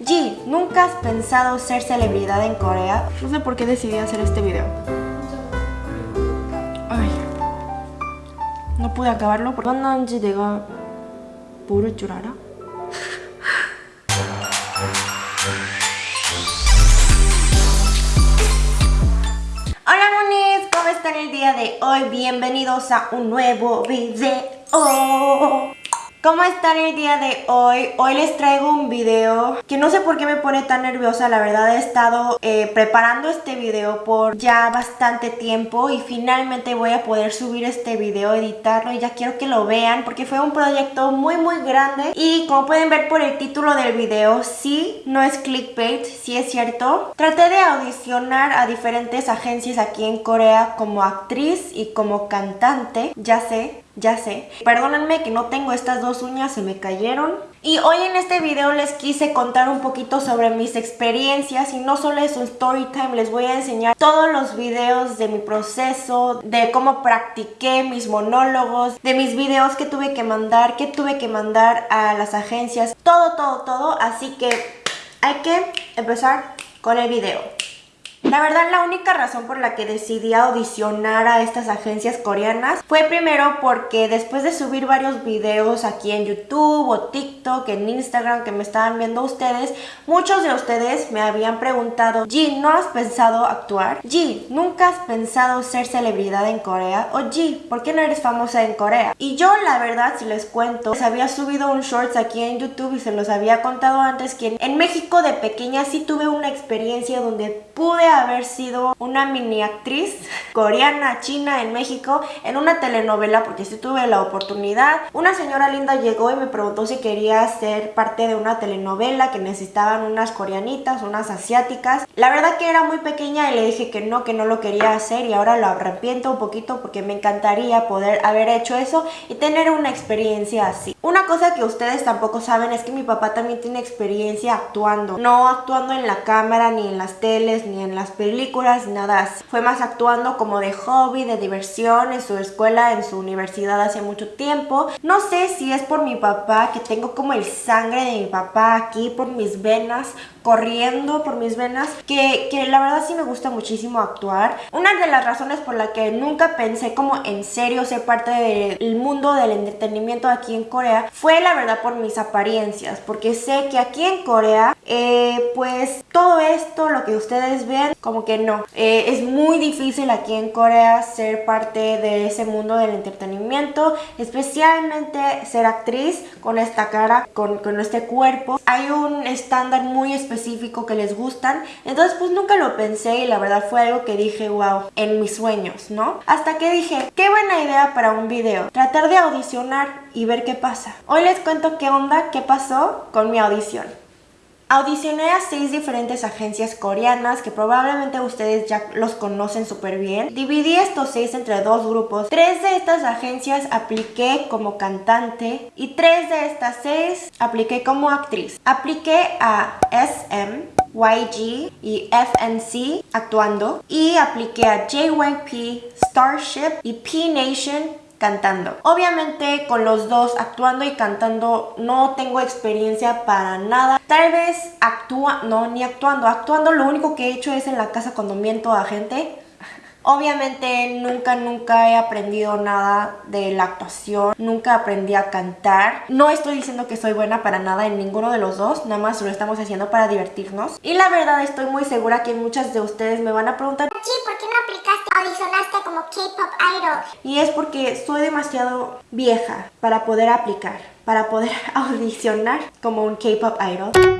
G, ¿nunca has pensado ser celebridad en Corea? No sé por qué decidí hacer este video. Ay. No pude acabarlo porque 만난지 내가 모를 줄 알아? Hola monis, ¿cómo están el día de hoy? Bienvenidos a un nuevo video. ¿Cómo están el día de hoy? Hoy les traigo un video que no sé por qué me pone tan nerviosa, la verdad he estado eh, preparando este video por ya bastante tiempo y finalmente voy a poder subir este video, editarlo y ya quiero que lo vean porque fue un proyecto muy muy grande y como pueden ver por el título del video, sí, no es clickbait, sí es cierto. Traté de audicionar a diferentes agencias aquí en Corea como actriz y como cantante, ya sé, ya sé. Perdónenme que no tengo estas dos uñas, se me cayeron. Y hoy en este video les quise contar un poquito sobre mis experiencias y no solo es un story time, les voy a enseñar todos los videos de mi proceso, de cómo practiqué mis monólogos, de mis videos que tuve que mandar, que tuve que mandar a las agencias, todo, todo, todo. Así que hay que empezar con el video. La verdad, la única razón por la que decidí audicionar a estas agencias coreanas fue primero porque después de subir varios videos aquí en YouTube o TikTok, en Instagram que me estaban viendo ustedes, muchos de ustedes me habían preguntado G, ¿no has pensado actuar? G, ¿nunca has pensado ser celebridad en Corea? O G, ¿por qué no eres famosa en Corea? Y yo la verdad, si les cuento, les había subido un shorts aquí en YouTube y se los había contado antes que en México de pequeña sí tuve una experiencia donde pude haber sido una mini actriz coreana, china en México en una telenovela porque sí tuve la oportunidad. Una señora linda llegó y me preguntó si quería ser parte de una telenovela que necesitaban unas coreanitas, unas asiáticas. La verdad que era muy pequeña y le dije que no, que no lo quería hacer y ahora lo arrepiento un poquito porque me encantaría poder haber hecho eso y tener una experiencia así. Una cosa que ustedes tampoco saben es que mi papá también tiene experiencia actuando. No actuando en la cámara, ni en las teles, ni en las películas, nada. Fue más actuando como de hobby, de diversión, en su escuela, en su universidad hace mucho tiempo. No sé si es por mi papá, que tengo como el sangre de mi papá aquí, por mis venas, corriendo por mis venas, que, que la verdad sí me gusta muchísimo actuar. Una de las razones por la que nunca pensé como en serio ser parte del mundo del entretenimiento aquí en Corea fue la verdad por mis apariencias, porque sé que aquí en Corea, eh, pues todo esto, lo que ustedes ven, como que no. Eh, es muy difícil aquí en Corea ser parte de ese mundo del entretenimiento, especialmente ser actriz con esta cara, con, con este cuerpo. Hay un estándar muy específico que les gustan, entonces pues nunca lo pensé y la verdad fue algo que dije, wow, en mis sueños, ¿no? Hasta que dije, qué buena idea para un video, tratar de audicionar y ver qué pasa. Hoy les cuento qué onda, qué pasó con mi audición. Audicioné a seis diferentes agencias coreanas que probablemente ustedes ya los conocen súper bien. Dividí estos seis entre dos grupos. Tres de estas agencias apliqué como cantante y tres de estas seis apliqué como actriz. Apliqué a SM, YG y FNC actuando y apliqué a JYP, Starship y P-Nation cantando. Obviamente con los dos actuando y cantando no tengo experiencia para nada. Tal vez actúa, no, ni actuando. Actuando lo único que he hecho es en la casa cuando miento a gente. Obviamente nunca, nunca he aprendido nada de la actuación, nunca aprendí a cantar. No estoy diciendo que soy buena para nada en ninguno de los dos, nada más lo estamos haciendo para divertirnos. Y la verdad estoy muy segura que muchas de ustedes me van a preguntar ¿por qué no aplicaste, audicionaste K-Pop Idol? Y es porque soy demasiado vieja para poder aplicar, para poder audicionar como un K-Pop Idol.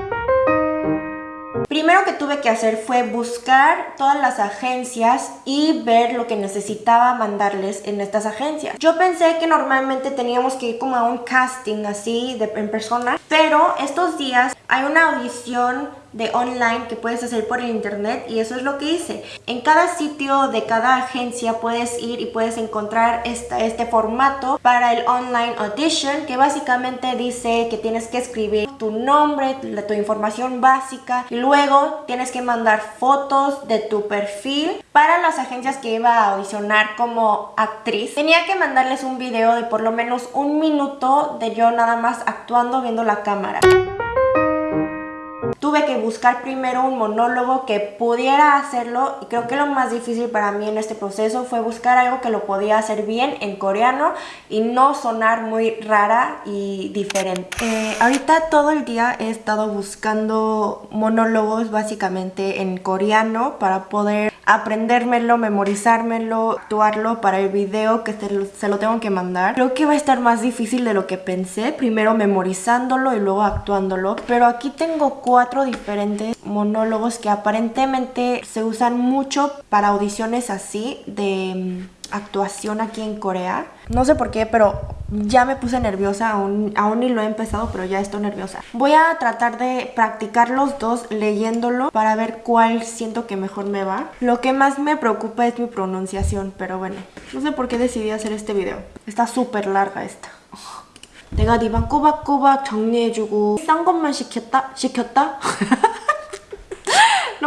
Primero que tuve que hacer fue buscar todas las agencias y ver lo que necesitaba mandarles en estas agencias. Yo pensé que normalmente teníamos que ir como a un casting así de, en persona, pero estos días hay una audición de online que puedes hacer por el internet y eso es lo que hice. En cada sitio de cada agencia puedes ir y puedes encontrar este formato para el online audition que básicamente dice que tienes que escribir tu nombre, tu información básica y luego tienes que mandar fotos de tu perfil para las agencias que iba a audicionar como actriz. Tenía que mandarles un video de por lo menos un minuto de yo nada más actuando viendo la cámara. Tuve que buscar primero un monólogo que pudiera hacerlo y creo que lo más difícil para mí en este proceso fue buscar algo que lo podía hacer bien en coreano y no sonar muy rara y diferente. Eh, ahorita todo el día he estado buscando monólogos básicamente en coreano para poder aprendérmelo, memorizármelo, actuarlo para el video que se lo, tengo que mandar. Creo que va a estar más difícil de lo que pensé, primero memorizándolo y luego actuándolo, pero aquí tengo cuatro diferentes monólogos que aparentemente se usan mucho para audiciones así de mm, actuación aquí en Corea. No sé por qué, pero ya me puse nerviosa, aún, aún ni lo he empezado, pero ya estoy nerviosa. Voy a tratar de practicar los dos leyéndolo para ver cuál siento que mejor me va. Lo que más me preocupa es mi pronunciación, pero bueno, no sé por qué decidí hacer este video. Está súper larga esta. 내가 네 방 꼬박꼬박 정리해주고 싼 것만 시켰다? 시켰다?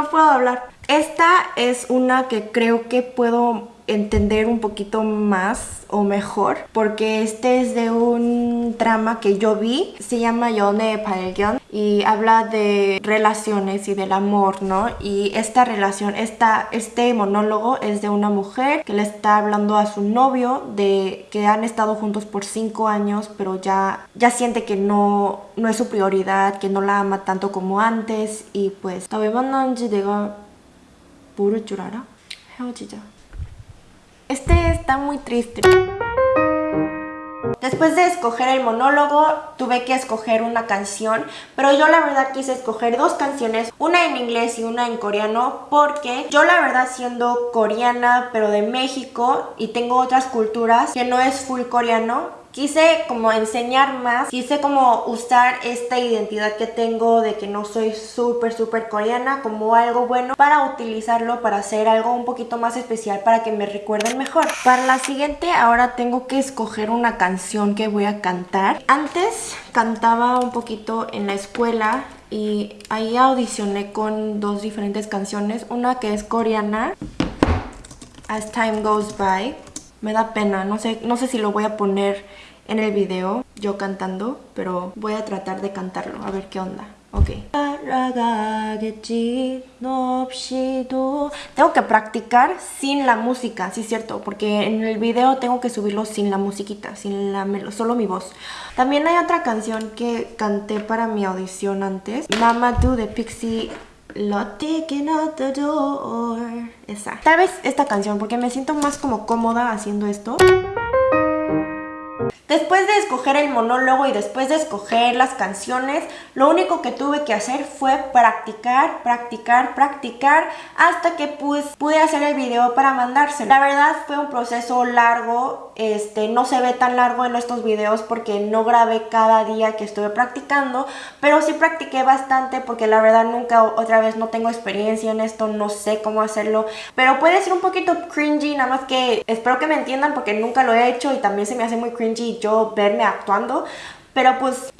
no puedo hablar. Esta es una que creo que puedo entender un poquito más o mejor porque este es de un drama que yo vi se llama Yone Palgyeon y habla de relaciones y del amor, ¿no? Y esta relación, esta, este monólogo es de una mujer que le está hablando a su novio de que han estado juntos por cinco años pero ya, ya siente que no, no es su prioridad, que no la ama tanto como antes y pues 나 왜 만났는지 내가 모를 줄 알아? 헤어지자 este está muy triste. Después de escoger el monólogo, tuve que escoger una canción, pero yo la verdad quise escoger dos canciones, una en inglés y una en coreano, porque yo la verdad siendo coreana, pero de México, y tengo otras culturas que no es full coreano, quise como enseñar más, quise como usar esta identidad que tengo de que no soy súper súper coreana como algo bueno para utilizarlo para hacer algo un poquito más especial para que me recuerden mejor. Para la siguiente ahora tengo que escoger una canción que voy a cantar. Antes cantaba un poquito en la escuela y ahí audicioné con dos diferentes canciones, una que es coreana, As Time Goes By, me da pena, no sé, no sé si lo voy a poner en el video yo cantando, pero voy a tratar de cantarlo, a ver qué onda. Ok. Tengo que practicar sin la música, sí es cierto, porque en el video tengo que subirlo sin la musiquita, sin la solo mi voz. También hay otra canción que canté para mi audición antes, Mama Do de Pixie Lottie Out the Door. Esa. Tal vez esta canción, porque me siento más como cómoda haciendo esto. Después de escoger el monólogo y después de escoger las canciones, lo único que tuve que hacer fue practicar, practicar, practicar hasta que pues, pude hacer el video para mandárselo. La verdad fue un proceso largo, este, no se ve tan largo en estos videos porque no grabé cada día que estuve practicando, pero sí practiqué bastante porque la verdad nunca otra vez no tengo experiencia en esto, no sé cómo hacerlo, pero puede ser un poquito cringy, nada más que espero que me entiendan porque nunca lo he hecho y también se me hace muy cringy yo verme actuando, pero pues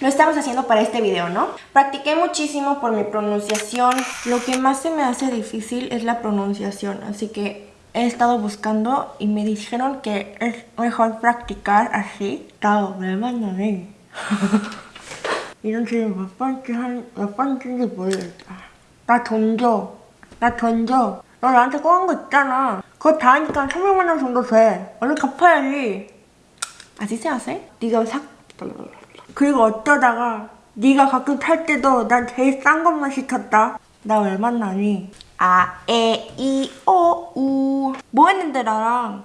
lo estamos haciendo para este video, ¿no? Practiqué muchísimo por mi pronunciación. Lo que más se me hace difícil es la pronunciación, así que he estado buscando y me dijeron que es mejor practicar así. Claro, me mandan 이런 질문 몇 번째 한, 몇 번째인지 모르겠다. 나 던져. 나 던져. 너 나한테 꼬은 거 있잖아. 그거 다 하니까 300만 원 정도 돼. 얼른 갚아야지. Se hace. 네가 삭 그리고 어쩌다가 네가 가끔 탈 때도 난 제일 싼 것만 시켰다. 나 왜 만나니? 아, 에, 이, 오, 우. 뭐 했는데 나랑?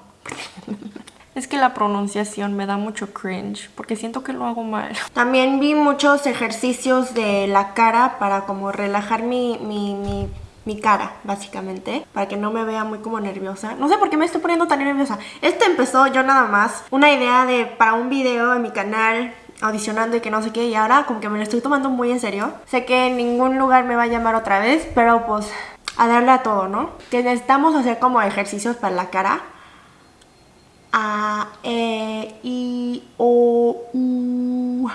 Es que la pronunciación me da mucho cringe porque siento que lo hago mal. También vi muchos ejercicios de la cara para como relajar mi, mi, mi mi cara, básicamente, para que no me vea muy como nerviosa. No sé por qué me estoy poniendo tan nerviosa. Este empezó yo nada más, una idea de para un video en mi canal audicionando y que no sé qué y ahora como que me lo estoy tomando muy en serio. Sé que en ningún lugar me va a llamar otra vez, pero pues a darle a todo, ¿no? Que necesitamos hacer como ejercicios para la cara. A, E, I, O, U.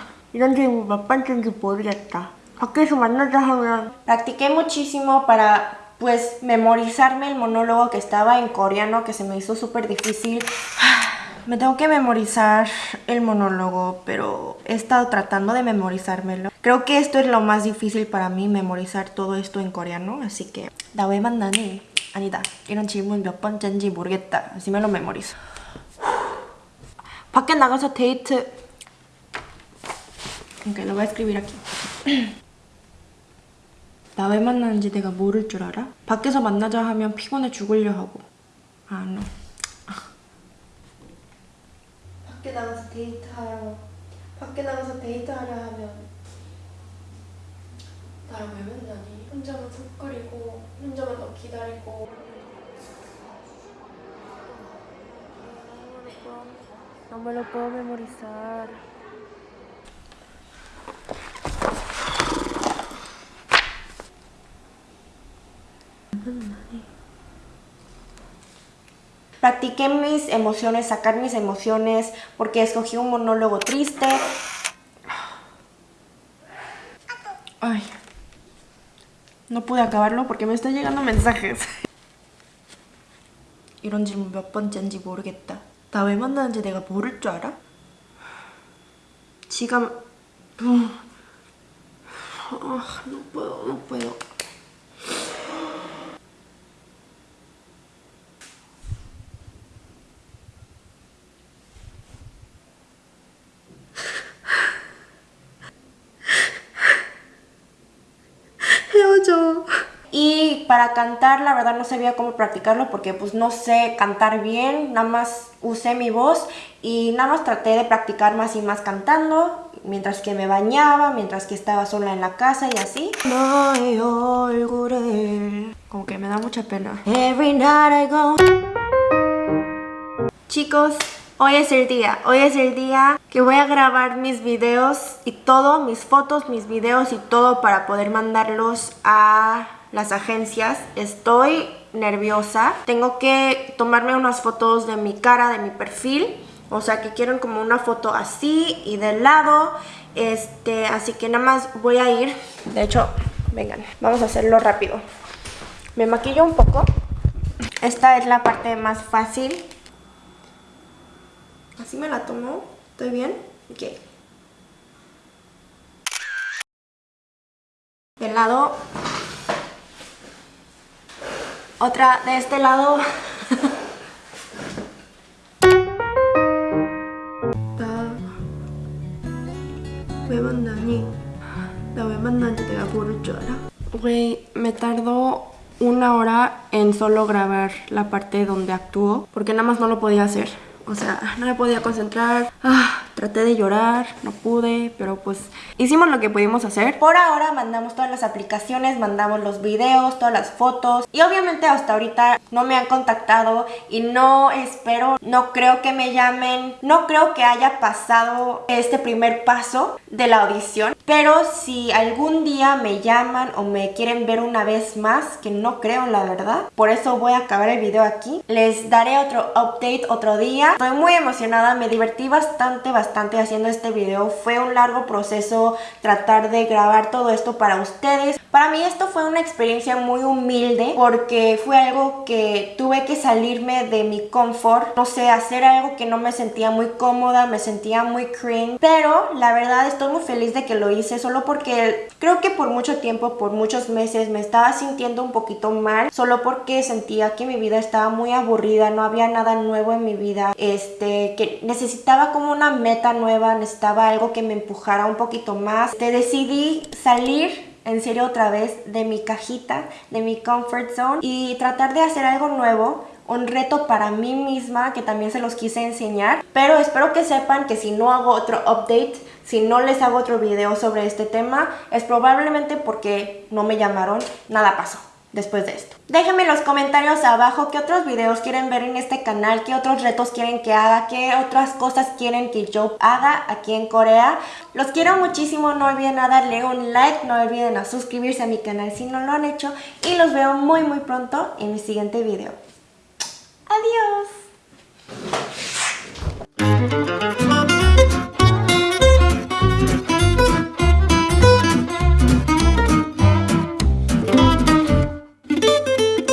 Practiqué muchísimo para pues memorizarme el monólogo que estaba en coreano que se me hizo súper difícil. Me tengo que memorizar el monólogo, pero he estado tratando de memorizármelo. Creo que esto es lo más difícil para mí, memorizar todo esto en coreano. Así que, 나 왜 만나니? 아니다. 이런 질문 몇 번째인지 모르겠다. Así me lo memorizo. 밖에 나가서 데이트. Ok, lo voy a escribir aquí. 나 왜 만나는지 내가 모를 줄 알아? 밖에서 만나자 하면 피곤해 죽으려 하고. 아, no. 밖에 나가서 데이트하러 밖에 나가서 데이트하려 하면 나랑 왜 만나니? 혼자만 속거리고 혼자만 너 기다리고 No me lo puedo memorizar. Practiqué mis emociones, sacar mis emociones, porque escogí un monólogo triste. Ay, no pude acabarlo porque me están llegando mensajes. 이런 질문 몇 번째인지 모르겠다. 나 왜 만나는지 내가 모를 줄 알아? 지금... 아, no puedo, no puedo. Para cantar, la verdad no sabía cómo practicarlo porque pues no sé cantar bien, nada más usé mi voz y nada más traté de practicar más y más cantando mientras que me bañaba, mientras que estaba sola en la casa y así. Como que me da mucha pena. Every night I go. Chicos, Hoy es el día, hoy es el día que voy a grabar mis videos y todo, mis fotos, mis videos y todo para poder mandarlos a las agencias. Estoy nerviosa, tengo que tomarme unas fotos de mi cara, de mi perfil. O sea que quieren como una foto así y del lado. Este, así que nada más voy a ir. De hecho, vengan, vamos a hacerlo rápido. Me maquillo un poco. Esta es la parte más fácil Así me la tomo. ¿Estoy bien? Ok. Del lado. Otra de este lado. Güey, me tardó una hora en solo grabar la parte donde actúo porque nada más no lo podía hacer. O sea, no me podía concentrar. Ah, traté de llorar, no pude, pero pues hicimos lo que pudimos hacer. Por ahora mandamos todas las aplicaciones, mandamos los videos, todas las fotos. Y obviamente hasta ahorita no me han contactado y no espero, no creo que me llamen. No creo que haya pasado este primer paso de la audición. Pero si algún día me llaman o me quieren ver una vez más, que no creo la verdad. Por eso voy a acabar el video aquí. Les daré otro update otro día. Estoy muy emocionada, me divertí bastante, bastante haciendo este video. Fue un largo proceso tratar de grabar todo esto para ustedes. Para mí esto fue una experiencia muy humilde porque fue algo que tuve que salirme de mi confort. No sé, hacer algo que no me sentía muy cómoda, me sentía muy cringe. Pero la verdad estoy muy feliz de que lo hice solo porque creo que por mucho tiempo, por muchos meses me estaba sintiendo un poquito mal. Solo porque sentía que mi vida estaba muy aburrida, no había nada nuevo en mi vida este, que necesitaba como una nueva, necesitaba algo que me empujara un poquito más. Te decidí salir en serio otra vez de mi cajita, de mi comfort zone y tratar de hacer algo nuevo un reto para mí misma que también se los quise enseñar pero espero que sepan que si no hago otro update si no les hago otro video sobre este tema es probablemente porque no me llamaron nada pasó después de esto. Déjenme en los comentarios abajo qué otros videos quieren ver en este canal, qué otros retos quieren que haga, qué otras cosas quieren que yo haga aquí en Corea. Los quiero muchísimo, no olviden a darle un like, no olviden a suscribirse a mi canal si no lo han hecho y los veo muy muy pronto en mi siguiente video. Adiós.